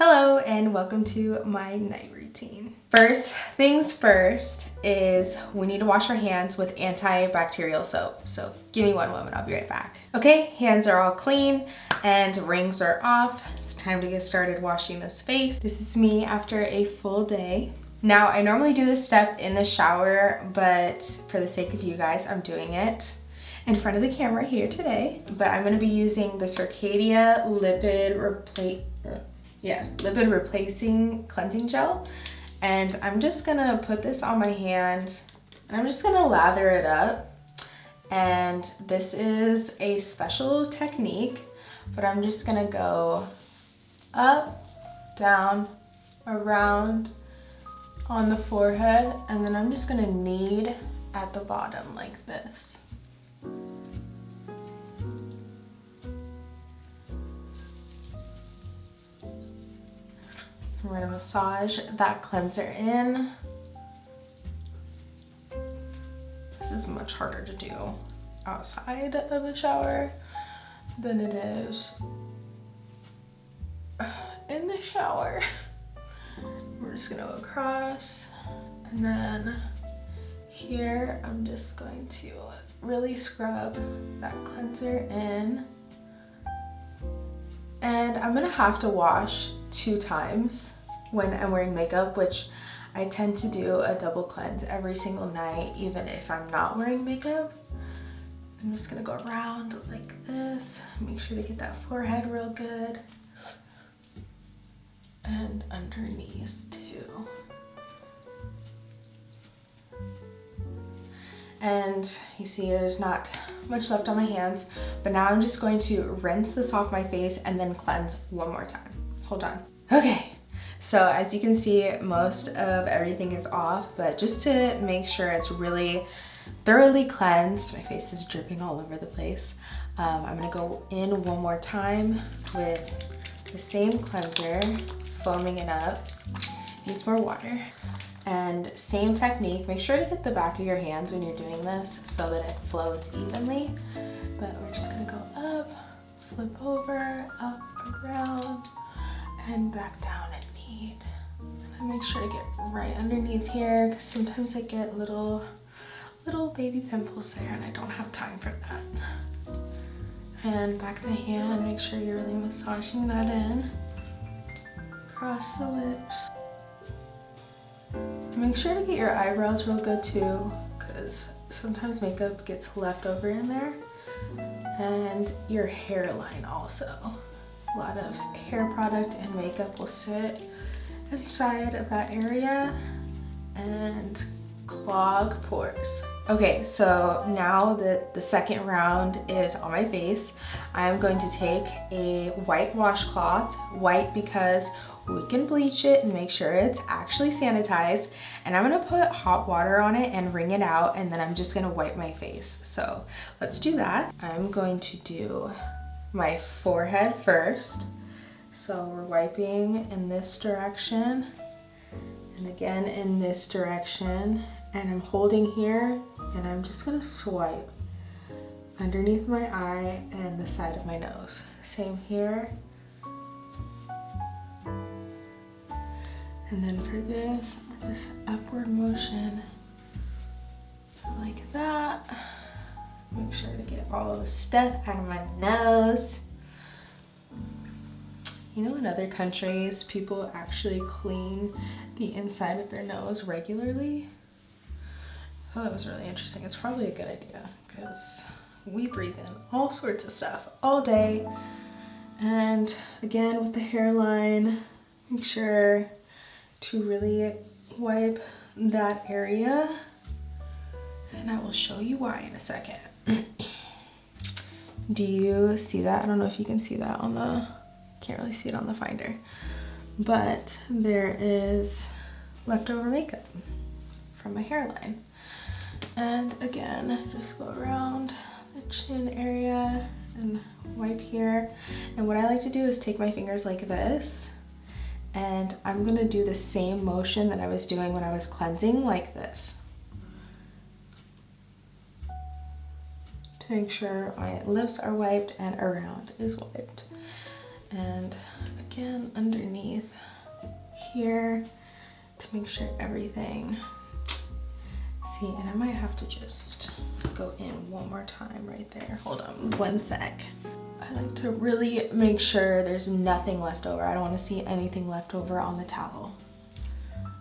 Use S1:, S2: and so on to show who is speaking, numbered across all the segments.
S1: Hello and welcome to my night routine. First things first is we need to wash our hands with antibacterial soap. So give me one moment, I'll be right back. Okay, hands are all clean and rings are off. It's time to get started washing this face. This is me after a full day. Now, I normally do this step in the shower, but for the sake of you guys, I'm doing it in front of the camera here today. But I'm gonna be using the Circadia Lipid Replace yeah, lipid replacing cleansing gel. And I'm just gonna put this on my hand and I'm just gonna lather it up. And this is a special technique, but I'm just gonna go up, down, around on the forehead, and then I'm just gonna knead at the bottom like this. I'm gonna massage that cleanser in. This is much harder to do outside of the shower than it is in the shower. We're just gonna go across and then here I'm just going to really scrub that cleanser in. And I'm gonna have to wash two times when I'm wearing makeup, which I tend to do a double cleanse every single night, even if I'm not wearing makeup. I'm just gonna go around like this, make sure to get that forehead real good. And underneath too. And you see there's not much left on my hands, but now I'm just going to rinse this off my face and then cleanse one more time. Hold on. Okay, so as you can see, most of everything is off, but just to make sure it's really thoroughly cleansed, my face is dripping all over the place. Um, I'm gonna go in one more time with the same cleanser, foaming it up. Needs more water. And same technique, make sure to get the back of your hands when you're doing this so that it flows evenly. But we're just gonna go up, flip over, up, around, and back down and knead. And I make sure to get right underneath here because sometimes I get little, little baby pimples there and I don't have time for that. And back the hand, make sure you're really massaging that in. Across the lips. Make sure to get your eyebrows real good too because sometimes makeup gets left over in there. And your hairline also a lot of hair product and makeup will sit inside of that area and clog pores. Okay, so now that the second round is on my face, I'm going to take a white washcloth, white because we can bleach it and make sure it's actually sanitized. And I'm gonna put hot water on it and wring it out and then I'm just gonna wipe my face. So let's do that. I'm going to do my forehead first. So we're wiping in this direction and again in this direction. And I'm holding here and I'm just gonna swipe underneath my eye and the side of my nose. Same here. And then for this, just upward motion like that. Make sure to get all the stuff out of my nose. You know in other countries, people actually clean the inside of their nose regularly. Thought that was really interesting. It's probably a good idea because we breathe in all sorts of stuff all day. And again, with the hairline, make sure to really wipe that area. And I will show you why in a second. Do you see that? I don't know if you can see that on the, can't really see it on the finder. But there is leftover makeup from my hairline. And again, just go around the chin area and wipe here. And what I like to do is take my fingers like this and I'm gonna do the same motion that I was doing when I was cleansing like this. Make sure my lips are wiped and around is wiped. And again underneath here to make sure everything see and I might have to just go in one more time right there. Hold on one sec. I like to really make sure there's nothing left over. I don't want to see anything left over on the towel.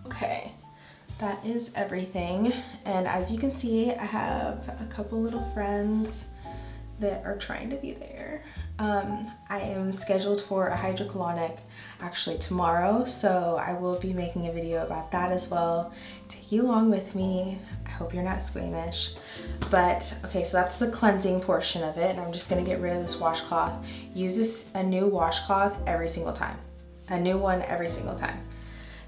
S1: Okay that is everything and as you can see I have a couple little friends that are trying to be there um, I am scheduled for a hydrocolonic actually tomorrow, so I will be making a video about that as well. Take you along with me. I hope you're not squeamish. But, okay, so that's the cleansing portion of it, and I'm just gonna get rid of this washcloth. Use this, a new washcloth every single time. A new one every single time.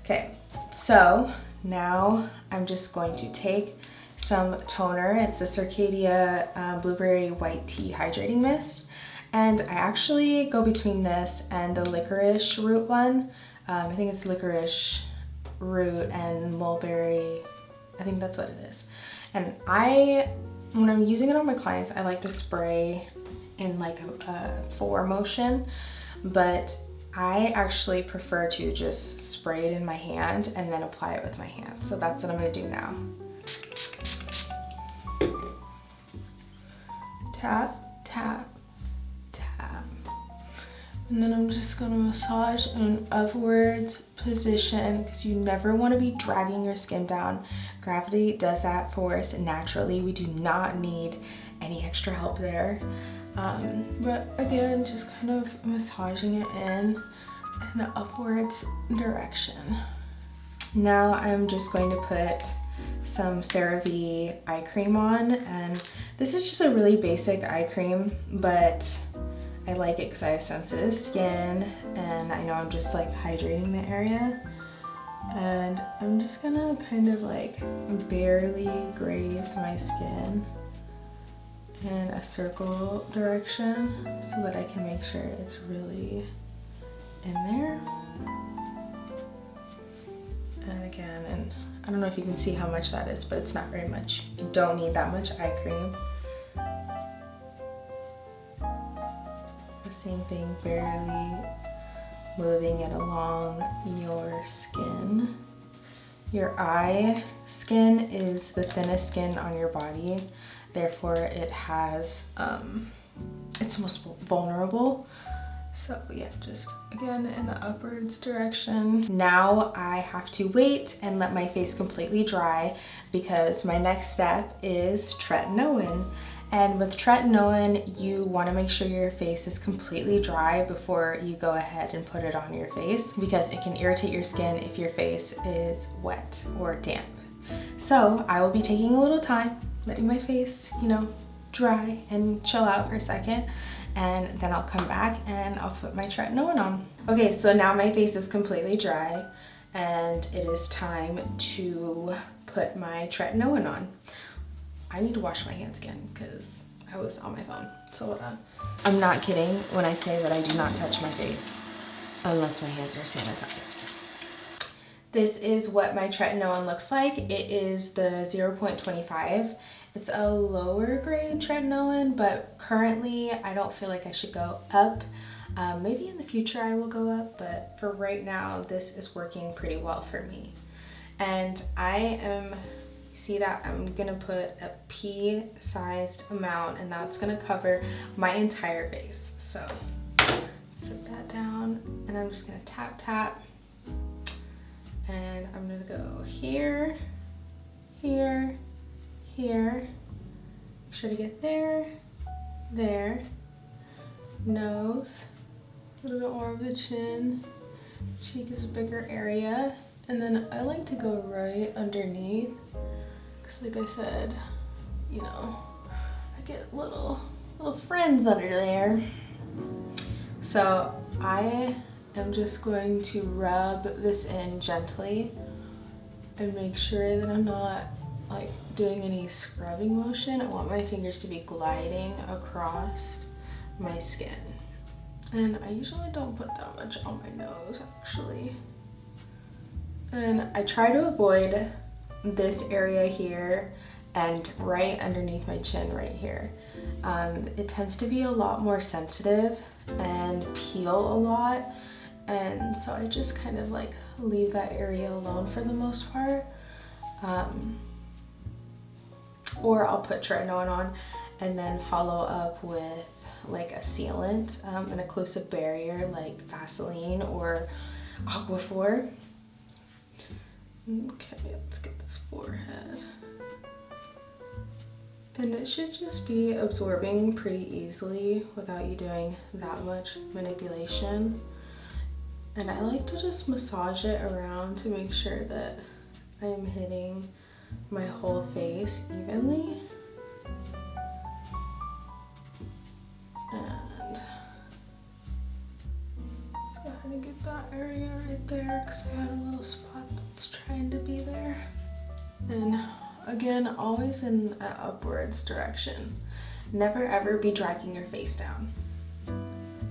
S1: Okay, so now I'm just going to take some toner. It's the Circadia uh, Blueberry White Tea Hydrating Mist. And I actually go between this and the licorice root one. Um, I think it's licorice root and mulberry. I think that's what it is. And I, when I'm using it on my clients, I like to spray in like a, a four motion, but I actually prefer to just spray it in my hand and then apply it with my hand. So that's what I'm gonna do now. Tap, tap, tap. and then I'm just gonna massage in an upwards position because you never wanna be dragging your skin down. Gravity does that for us naturally. We do not need any extra help there. Um, but again, just kind of massaging it in in an upwards direction. Now I'm just going to put some CeraVe eye cream on and this is just a really basic eye cream but I like it because I have sensitive skin and I know I'm just like hydrating the area. And I'm just gonna kind of like barely graze my skin in a circle direction so that I can make sure it's really in there. And again, and I don't know if you can see how much that is, but it's not very much. You don't need that much eye cream. The same thing, barely moving it along your skin. Your eye skin is the thinnest skin on your body, therefore it has, um, it's most vulnerable. So yeah, just again in the upwards direction. Now I have to wait and let my face completely dry because my next step is tretinoin. And with tretinoin, you wanna make sure your face is completely dry before you go ahead and put it on your face because it can irritate your skin if your face is wet or damp. So I will be taking a little time, letting my face, you know, dry and chill out for a second and then I'll come back and I'll put my tretinoin on. Okay, so now my face is completely dry and it is time to put my tretinoin on. I need to wash my hands again because I was on my phone. So hold on. I'm not kidding when I say that I do not touch my face unless my hands are sanitized. This is what my tretinoin looks like. It is the 0.25. It's a lower grade tretinoin, but currently I don't feel like I should go up. Um, maybe in the future I will go up, but for right now, this is working pretty well for me. And I am see that I'm gonna put a pea sized amount and that's gonna cover my entire face. So set that down and I'm just gonna tap tap and I'm gonna go here, here, here. Make sure to get there, there, nose, a little bit more of the chin. Cheek is a bigger area. And then I like to go right underneath because like I said, you know, I get little, little friends under there. So I am just going to rub this in gently and make sure that I'm not like doing any scrubbing motion. I want my fingers to be gliding across my skin. And I usually don't put that much on my nose actually. And I try to avoid this area here and right underneath my chin right here. Um, it tends to be a lot more sensitive and peel a lot And so I just kind of like leave that area alone for the most part. Um, or I'll put tretinoin on and then follow up with like a sealant, um, an occlusive barrier like Vaseline or Aquaphor. Okay, let's get this forehead. And it should just be absorbing pretty easily without you doing that much manipulation. And I like to just massage it around to make sure that I am hitting my whole face evenly. And just go ahead and get that area right there because I had a little spot that's trying to be there. And again, always in an upwards direction. Never ever be dragging your face down.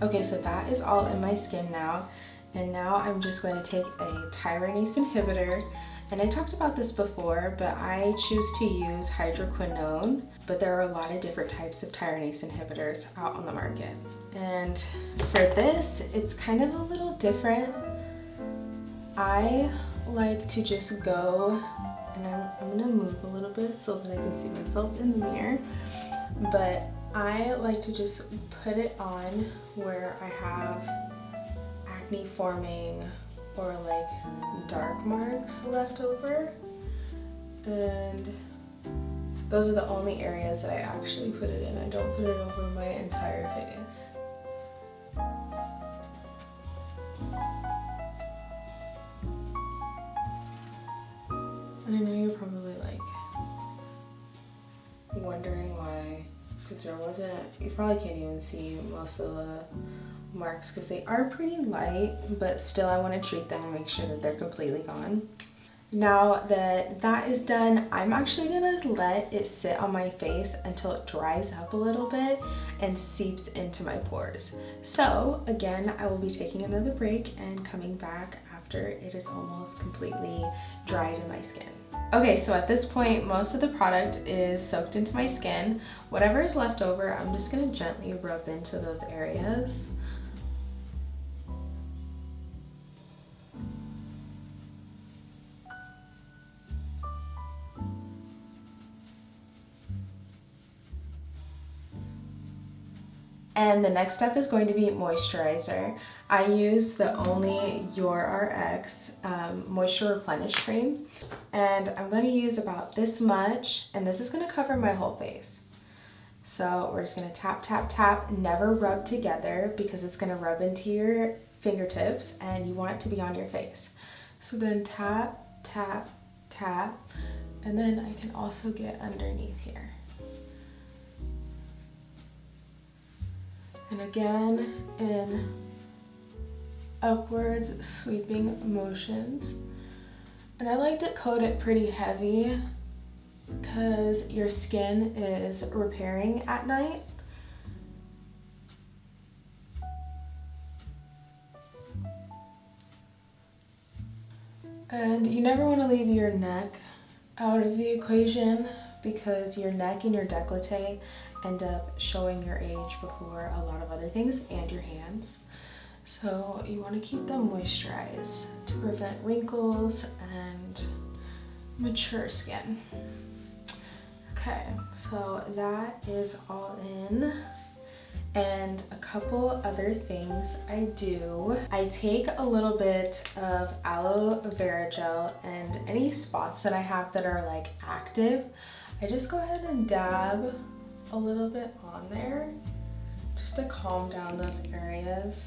S1: Okay, so that is all in my skin now. And now I'm just going to take a tyrosinase inhibitor and I talked about this before, but I choose to use hydroquinone, but there are a lot of different types of tyrosinase inhibitors out on the market. And for this, it's kind of a little different. I like to just go, and I'm, I'm gonna move a little bit so that I can see myself in the mirror, but I like to just put it on where I have acne forming or like dark marks left over. And those are the only areas that I actually put it in. I don't put it over my entire face. And I know you're probably like wondering why, because there wasn't, you probably can't even see most of the marks because they are pretty light, but still I want to treat them and make sure that they're completely gone. Now that that is done, I'm actually gonna let it sit on my face until it dries up a little bit and seeps into my pores. So again, I will be taking another break and coming back after it is almost completely dried in my skin. Okay, so at this point, most of the product is soaked into my skin. Whatever is left over, I'm just gonna gently rub into those areas. And the next step is going to be moisturizer. I use the Only Your RX um, Moisture Replenish Cream. And I'm going to use about this much, and this is going to cover my whole face. So we're just going to tap, tap, tap, never rub together because it's going to rub into your fingertips and you want it to be on your face. So then tap, tap, tap, and then I can also get underneath here. And again, in upwards sweeping motions. And I like to coat it pretty heavy because your skin is repairing at night. And you never want to leave your neck out of the equation because your neck and your décolleté end up showing your age before a lot of other things and your hands. So you want to keep them moisturized to prevent wrinkles and mature skin. Okay, so that is all in. And a couple other things I do. I take a little bit of aloe vera gel and any spots that I have that are like active, I just go ahead and dab a little bit on there just to calm down those areas.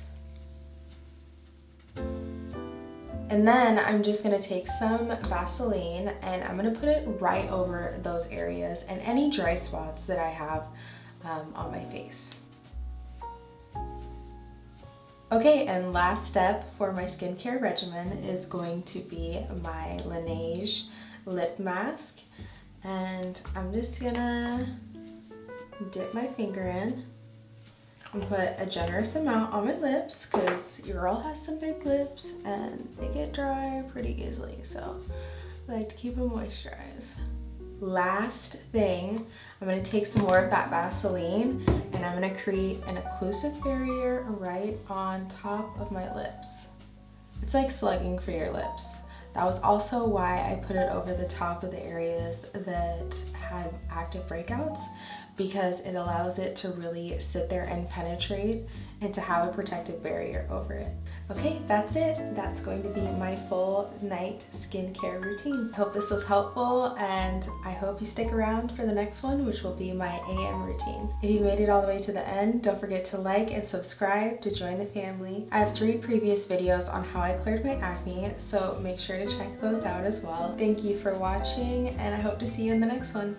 S1: And then I'm just gonna take some Vaseline and I'm gonna put it right over those areas and any dry spots that I have um, on my face. Okay, and last step for my skincare regimen is going to be my Laneige lip mask. And I'm just gonna dip my finger in and put a generous amount on my lips because your girl has some big lips and they get dry pretty easily. So I like to keep them moisturized. Last thing, I'm gonna take some more of that Vaseline and I'm gonna create an occlusive barrier right on top of my lips. It's like slugging for your lips. That was also why I put it over the top of the areas that had active breakouts because it allows it to really sit there and penetrate and to have a protective barrier over it. Okay, that's it. That's going to be my full night skincare routine. Hope this was helpful and I hope you stick around for the next one, which will be my AM routine. If you made it all the way to the end, don't forget to like and subscribe to join the family. I have three previous videos on how I cleared my acne, so make sure to check those out as well. Thank you for watching and I hope to see you in the next one.